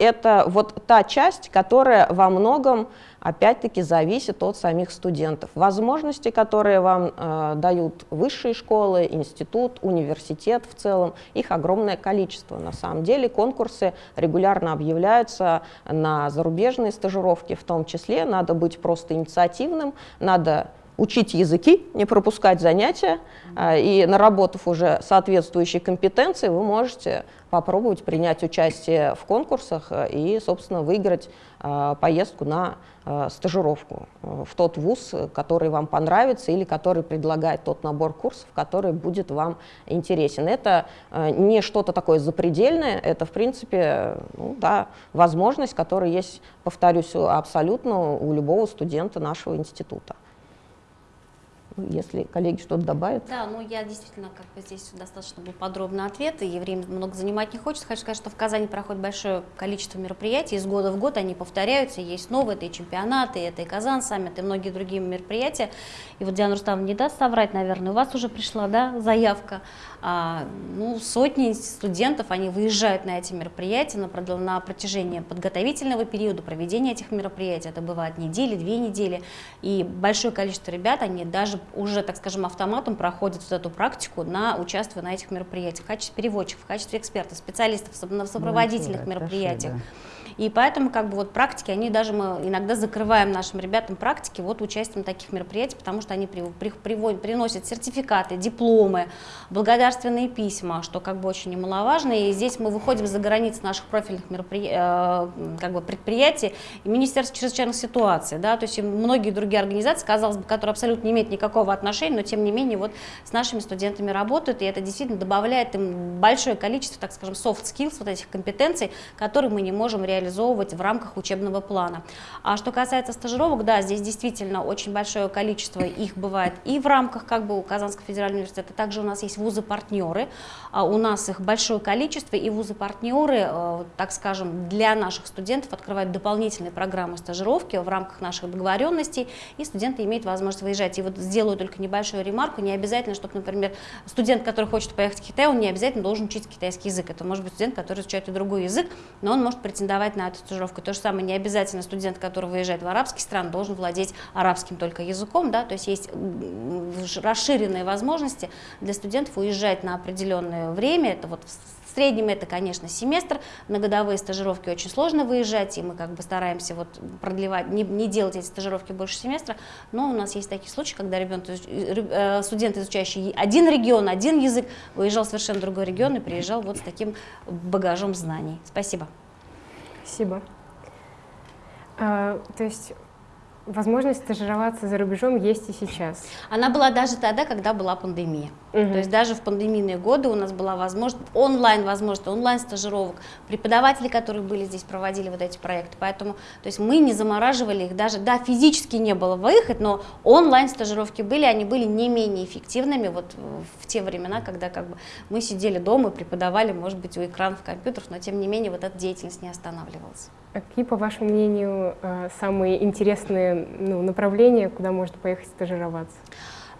это вот та часть, которая во многом, опять-таки, зависит от самих студентов. Возможности, которые вам э, дают высшие школы, институт, университет в целом, их огромное количество. На самом деле конкурсы регулярно объявляются на зарубежные стажировки в том числе. Надо быть просто инициативным, надо учить языки, не пропускать занятия, и наработав уже соответствующие компетенции, вы можете попробовать принять участие в конкурсах и, собственно, выиграть поездку на стажировку в тот вуз, который вам понравится или который предлагает тот набор курсов, который будет вам интересен. Это не что-то такое запредельное, это, в принципе, ну, да, возможность, которая есть, повторюсь, абсолютно у любого студента нашего института. Если коллеги что-то добавят. Да, ну я действительно, как бы здесь достаточно был подробный ответ, и время много занимать не хочется. Хочу сказать, что в Казани проходит большое количество мероприятий, из года в год они повторяются, есть новые, это и чемпионаты, это и Казан саммит, и многие другие мероприятия. И вот Диана Рустамовна не даст соврать, наверное, у вас уже пришла да, заявка а, ну, сотни студентов, они выезжают на эти мероприятия на, на протяжении подготовительного периода проведения этих мероприятий. Это бывает недели, две недели. И большое количество ребят, они даже уже, так скажем, автоматом проходят вот эту практику, на, участвуя на этих мероприятиях в качестве переводчиков, в качестве экспертов, специалистов на сопроводительных ну, мероприятиях. Хорошо, да. И поэтому как бы вот практики, они даже мы иногда закрываем нашим ребятам практики вот участием таких мероприятий, потому что они при, при, приводят, приносят сертификаты, дипломы, благодарственные письма, что как бы очень немаловажно. И здесь мы выходим за границы наших профильных мероприятий, э, как бы предприятий и Министерства чрезвычайных ситуаций, да, то есть и многие другие организации, казалось бы, которые абсолютно не имеют никакого отношения, но тем не менее вот с нашими студентами работают, и это действительно добавляет им большое количество, так скажем, soft skills, вот этих компетенций, которые мы не можем реализовать реализовывать в рамках учебного плана. А что касается стажировок, да, здесь действительно очень большое количество их бывает и в рамках как бы Казанского федерального университета, также у нас есть вузы-партнеры, а у нас их большое количество, и вузы-партнеры, э, так скажем, для наших студентов открывают дополнительные программы стажировки в рамках наших договоренностей, и студенты имеют возможность выезжать. И вот сделаю только небольшую ремарку, не обязательно, чтобы, например, студент, который хочет поехать в Китай, он не обязательно должен учить китайский язык. Это может быть студент, который изучает и другой язык, но он может претендовать на эту стажировку. То же самое, не обязательно студент, который выезжает в арабские страны, должен владеть арабским только языком, да, то есть есть расширенные возможности для студентов уезжать на определенное время, это вот в среднем это, конечно, семестр, на годовые стажировки очень сложно выезжать, и мы как бы стараемся вот продлевать, не, не делать эти стажировки больше семестра, но у нас есть такие случаи, когда ребенок, э, студент, изучающий один регион, один язык, выезжал в совершенно другой регион и приезжал вот с таким багажом знаний. Спасибо. Спасибо. А, то есть возможность стажироваться за рубежом есть и сейчас. Она была даже тогда, когда была пандемия. Угу. То есть даже в пандемийные годы у нас была возможность, онлайн возможность, онлайн стажировок. Преподаватели, которые были здесь, проводили вот эти проекты. Поэтому то есть мы не замораживали их даже, да, физически не было выход, но онлайн стажировки были, они были не менее эффективными вот в те времена, когда как бы мы сидели дома и преподавали, может быть, у экранов компьютеров, но тем не менее вот эта деятельность не останавливалась. А какие, по вашему мнению, э, самые интересные ну, направления, куда можно поехать стажироваться?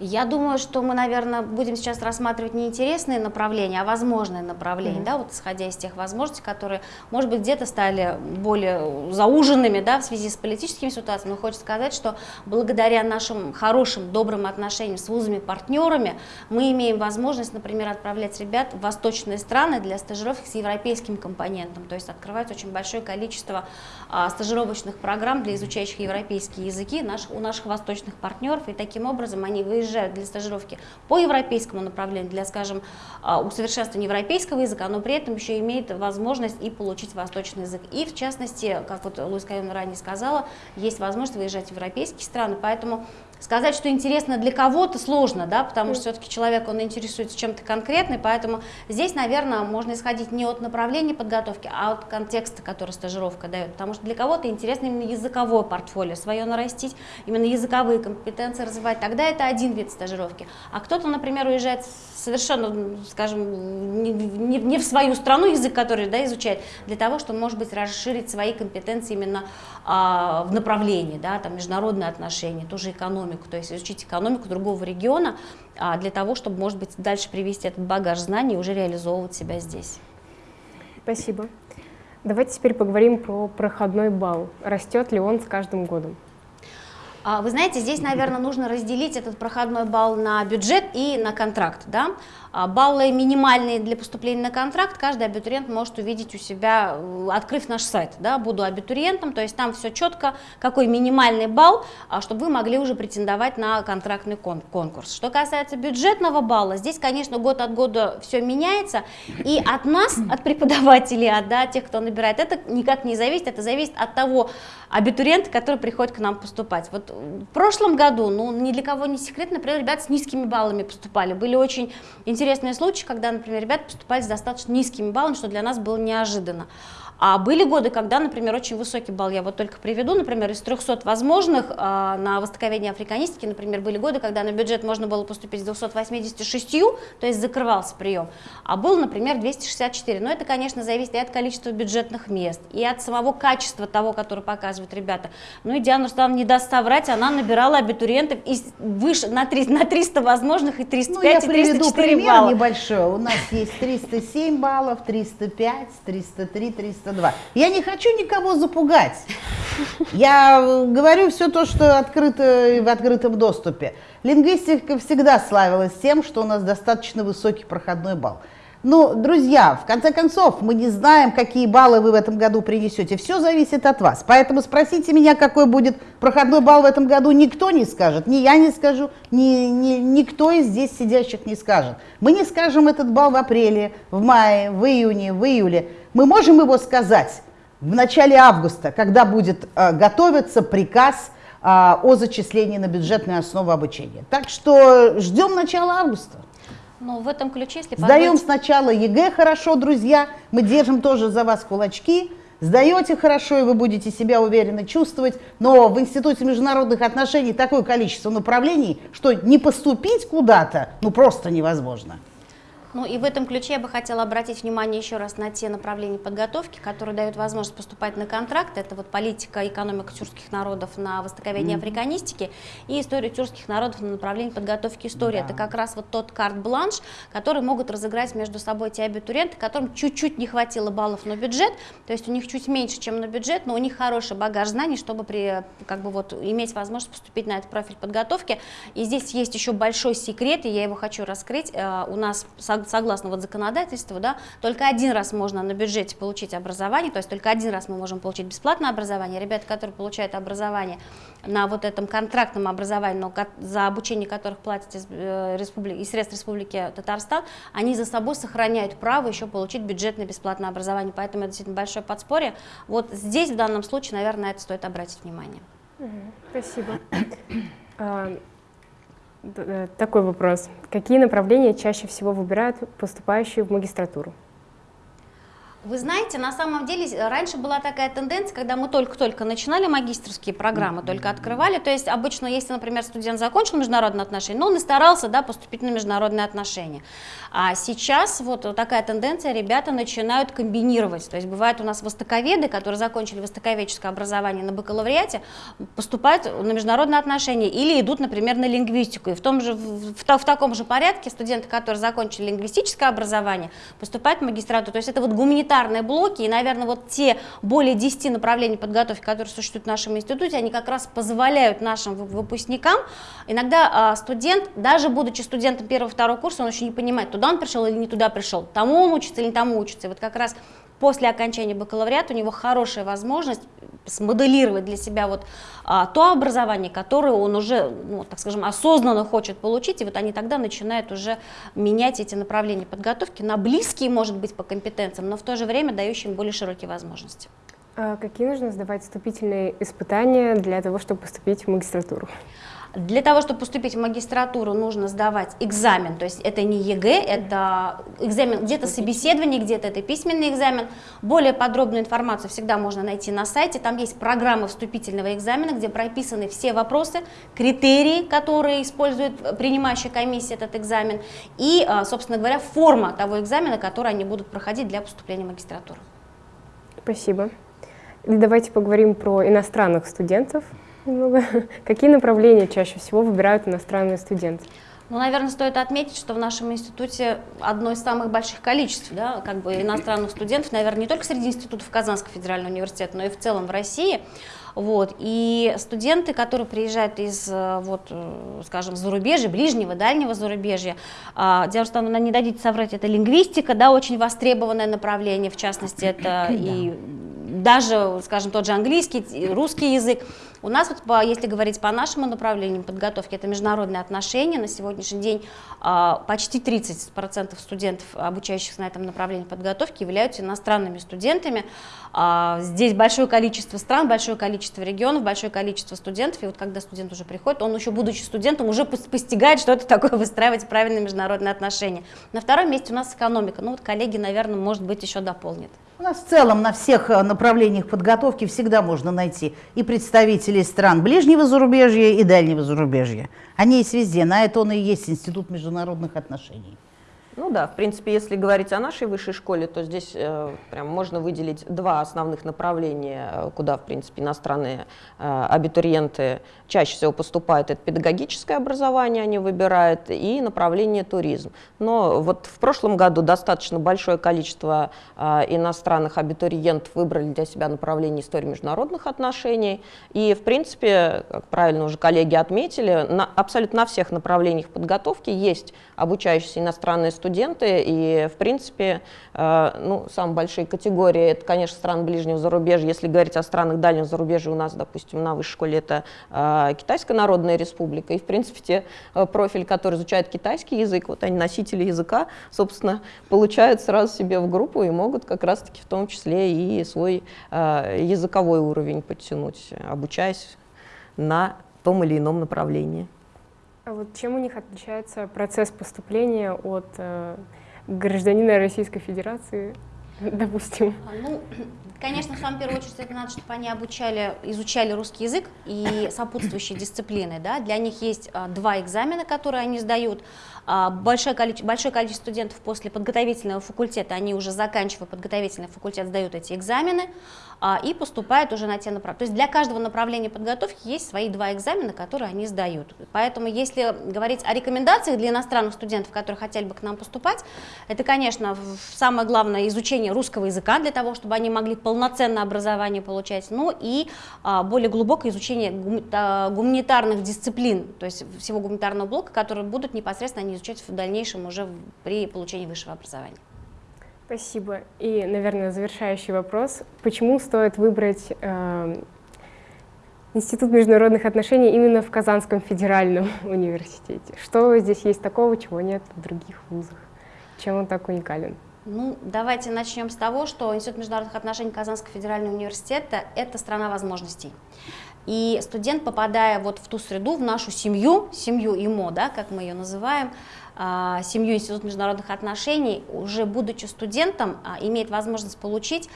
Я думаю, что мы, наверное, будем сейчас рассматривать не интересные направления, а возможные направления, mm-hmm. да, вот исходя из тех возможностей, которые, может быть, где-то стали более зауженными, да, в связи с политическими ситуациями. Но хочется сказать, что благодаря нашим хорошим, добрым отношениям с вузами-партнерами мы имеем возможность, например, отправлять ребят в восточные страны для стажировки с европейским компонентом, то есть открывать очень большое количество а, стажировочных программ для изучающих европейские языки наш, у наших восточных партнеров, и таким образом они выезжают приезжают для стажировки по европейскому направлению, для, скажем, а, усовершенствования европейского языка, но при этом еще имеет возможность и получить восточный язык. И в частности, как вот Луис Кайон ранее сказала, есть возможность выезжать в европейские страны, поэтому Сказать, что интересно для кого-то сложно, да, потому что все-таки человек, он интересуется чем-то конкретным, поэтому здесь, наверное, можно исходить не от направления подготовки, а от контекста, который стажировка дает, потому что для кого-то интересно именно языковое портфолио свое нарастить, именно языковые компетенции развивать, тогда это один вид стажировки. А кто-то, например, уезжает совершенно, скажем, не, не, не в свою страну язык, который да, изучает, для того, чтобы, может быть, расширить свои компетенции именно а, в направлении, да, там, международные отношения, тоже экономика, экономику, то есть изучить экономику другого региона а, для того, чтобы, может быть, дальше привести этот багаж знаний и уже реализовывать себя здесь. Спасибо. Давайте теперь поговорим про проходной балл. Растет ли он с каждым годом? А, вы знаете, здесь, наверное, нужно разделить этот проходной балл на бюджет и на контракт. Да? А, баллы минимальные для поступления на контракт каждый абитуриент может увидеть у себя, э, открыв наш сайт. Да? Буду абитуриентом, то есть там все четко, какой минимальный балл, а, чтобы вы могли уже претендовать на контрактный конкурс. Что касается бюджетного балла, здесь, конечно, год от года все меняется, и от нас, от преподавателей, от да, тех, кто набирает, это никак не зависит, это зависит от того абитуриента, который приходит к нам поступать. Вот в прошлом году, ну, ни для кого не секрет, например, ребята с низкими баллами поступали, были очень интересные интересные случаи, когда, например, ребята поступали с достаточно низкими баллами, что для нас было неожиданно. А были годы, когда, например, очень высокий балл, я вот только приведу, например, из 300 возможных э, на востоковедение африканистики, например, были годы, когда на бюджет можно было поступить с 286, то есть закрывался прием, а был, например, 264. Но это, конечно, зависит и от количества бюджетных мест, и от самого качества того, который показывают ребята. Ну и Диана Руслановна не даст соврать, она набирала абитуриентов из выше, на, 300, на 300 возможных и 305, ну, я и 304 пример балла. небольшой. У нас есть 307 баллов, 305, 303, 300 302. Я не хочу никого запугать. Я говорю все то, что открыто в открытом доступе. Лингвистика всегда славилась тем, что у нас достаточно высокий проходной балл. Ну, друзья, в конце концов, мы не знаем, какие баллы вы в этом году принесете. Все зависит от вас. Поэтому спросите меня, какой будет проходной балл в этом году, никто не скажет. Ни я не скажу, ни, ни, никто из здесь сидящих не скажет. Мы не скажем этот балл в апреле, в мае, в июне, в июле. Мы можем его сказать в начале августа, когда будет э, готовиться приказ э, о зачислении на бюджетную основу обучения. Так что ждем начала августа. Ну, в этом ключе, если Сдаем позволить... сначала ЕГЭ хорошо, друзья. Мы держим тоже за вас кулачки. Сдаете хорошо, и вы будете себя уверенно чувствовать. Но в Институте международных отношений такое количество направлений, что не поступить куда-то, ну, просто невозможно. Ну и в этом ключе я бы хотела обратить внимание еще раз на те направления подготовки, которые дают возможность поступать на контракт. Это вот политика, экономика тюркских народов на востоковедение mm -hmm. африканистики и история тюркских народов на направлении подготовки истории. Да. Это как раз вот тот карт-бланш, который могут разыграть между собой те абитуриенты, которым чуть-чуть не хватило баллов на бюджет, то есть у них чуть меньше, чем на бюджет, но у них хороший багаж знаний, чтобы при, как бы вот, иметь возможность поступить на этот профиль подготовки. И здесь есть еще большой секрет, и я его хочу раскрыть. Э, у нас согласно вот законодательству, да, только один раз можно на бюджете получить образование, то есть только один раз мы можем получить бесплатное образование. Ребята, которые получают образование на вот этом контрактном образовании, но за обучение которых платят из, э, республики, из средств Республики Татарстан, они за собой сохраняют право еще получить бюджетное бесплатное образование, поэтому это действительно большое подспорье. Вот здесь в данном случае, наверное, на это стоит обратить внимание. Спасибо. Э, такой вопрос. Какие направления чаще всего выбирают поступающие в магистратуру? Вы знаете, на самом деле раньше была такая тенденция, когда мы только-только начинали магистрские программы, только открывали, то есть обычно, если, например, студент закончил международные отношения, но он и старался да, поступить на международные отношения. А сейчас вот такая тенденция, ребята начинают комбинировать, то есть бывают у нас востоковеды, которые закончили востоковедческое образование на бакалавриате, поступают на международные отношения или идут, например, на лингвистику. И в, том же, в, в, в таком же порядке студенты, которые закончили лингвистическое образование, поступают в магистратуру. То есть это вот гуманитарные гуманитарные блоки, и, наверное, вот те более 10 направлений подготовки, которые существуют в нашем институте, они как раз позволяют нашим выпускникам, иногда а, студент, даже будучи студентом первого-второго курса, он еще не понимает, туда он пришел или не туда пришел, тому он учится или не тому учится. И вот как раз после окончания бакалавриата у него хорошая возможность смоделировать для себя вот а, то образование, которое он уже, ну, так скажем, осознанно хочет получить, и вот они тогда начинают уже менять эти направления подготовки на близкие, может быть, по компетенциям, но в то же время дающие им более широкие возможности. А какие нужно сдавать вступительные испытания для того, чтобы поступить в магистратуру? Для того, чтобы поступить в магистратуру, нужно сдавать экзамен, то есть это не ЕГЭ, это экзамен, где-то собеседование, где-то это письменный экзамен. Более подробную информацию всегда можно найти на сайте, там есть программа вступительного экзамена, где прописаны все вопросы, критерии, которые использует принимающая комиссия этот экзамен, и, а, собственно говоря, форма того экзамена, который они будут проходить для поступления в магистратуру. Спасибо. И давайте поговорим про иностранных студентов немного. Какие направления чаще всего выбирают иностранные студенты? Ну, наверное, стоит отметить, что в нашем институте одно из самых больших количеств да, как бы иностранных студентов, наверное, не только среди институтов Казанского федерального университета, но и в целом в России. Вот. И студенты, которые приезжают из, э, вот, э, скажем, зарубежья, ближнего, дальнего зарубежья, а, дело в том, что, не дадите соврать, это лингвистика, да, очень востребованное направление, в частности, это и даже, скажем, тот же английский, русский язык. У нас, вот, если говорить по нашему направлению подготовки, это международные отношения. На сегодняшний день а, почти 30% студентов, обучающихся на этом направлении подготовки, являются иностранными студентами. А, здесь большое количество стран, большое количество регионов, большое количество студентов. И вот когда студент уже приходит, он еще, будучи студентом, уже постигает, что это такое выстраивать правильные международные отношения. На втором месте у нас экономика. Ну вот коллеги, наверное, может быть, еще дополнят. У нас в целом на всех э, направлениях подготовки всегда можно найти и представителей стран ближнего зарубежья и дальнего зарубежья. Они есть везде, на это он и есть Институт международных отношений. Ну да, в принципе, если говорить о нашей высшей школе, то здесь э, прям можно выделить два основных направления, э, куда, в принципе, иностранные э, абитуриенты чаще всего поступают. Это педагогическое образование они выбирают и направление туризм. Но вот в прошлом году достаточно большое количество э, иностранных абитуриентов выбрали для себя направление истории международных отношений. И, в принципе, как правильно уже коллеги отметили, на, абсолютно на всех направлениях подготовки есть обучающиеся иностранные студенты, и, в принципе, э, ну, самые большие категории, это, конечно, страны ближнего зарубежья. Если говорить о странах дальнего зарубежья, у нас, допустим, на высшей школе это э, Китайская Народная Республика, и, в принципе, те э, профили, которые изучают китайский язык, вот они носители языка, собственно, получают сразу себе в группу и могут как раз-таки в том числе и свой языковой уровень подтянуть, обучаясь на том или ином направлении. А вот чем у них отличается процесс поступления от э, гражданина Российской Федерации, допустим? А, ну, конечно, в самую первую очередь это надо, чтобы они обучали, изучали русский язык и сопутствующие дисциплины. Да? Для них есть а, два экзамена, которые они сдают. А, большое количество, большое количество студентов после подготовительного факультета, они уже заканчивая подготовительный факультет, сдают эти экзамены и поступают уже на те направления. То есть для каждого направления подготовки есть свои два экзамена, которые они сдают. Поэтому если говорить о рекомендациях для иностранных студентов, которые хотели бы к нам поступать, это, конечно, самое главное изучение русского языка для того, чтобы они могли полноценное образование получать, ну и а, более глубокое изучение гуманитарных дисциплин, то есть всего гуманитарного блока, которые будут непосредственно они изучать в дальнейшем уже при получении высшего образования. Спасибо. И, наверное, завершающий вопрос. Почему стоит выбрать э, Институт международных отношений именно в Казанском федеральном университете? Что здесь есть такого, чего нет в других вузах? Чем он так уникален? Ну, давайте начнем с того, что Институт международных отношений Казанского федерального университета – это страна возможностей. И студент, попадая вот в ту среду, в нашу семью, семью ИМО, да, как мы ее называем, семью Института международных отношений, уже будучи студентом, а, имеет возможность получить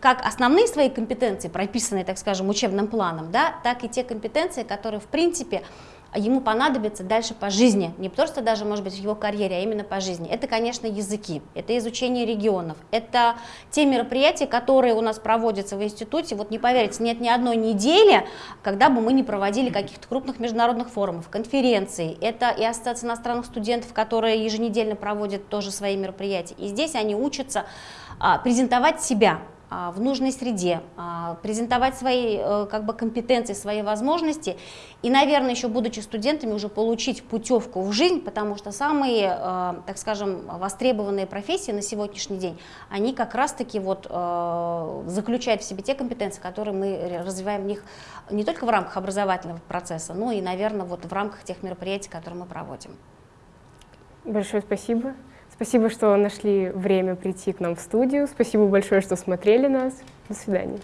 как основные свои компетенции, прописанные, так скажем, учебным планом, да, так и те компетенции, которые, в принципе, ему понадобится дальше по жизни, не просто даже, может быть, в его карьере, а именно по жизни. Это, конечно, языки, это изучение регионов, это те мероприятия, которые у нас проводятся в институте. Вот не поверите, нет ни одной недели, когда бы мы не проводили каких-то крупных международных форумов, конференций. Это и Ассоциация иностранных студентов, которые еженедельно проводят тоже свои мероприятия. И здесь они учатся а, презентовать себя, а, в нужной среде, а, презентовать свои э, как бы, компетенции, свои возможности и, наверное, еще будучи студентами, уже получить путевку в жизнь, потому что самые, э, так скажем, востребованные профессии на сегодняшний день, они как раз-таки вот э, заключают в себе те компетенции, которые мы развиваем в них не только в рамках образовательного процесса, но и, наверное, вот в рамках тех мероприятий, которые мы проводим. Большое спасибо. Спасибо, что нашли время прийти к нам в студию. Спасибо большое, что смотрели нас. До свидания.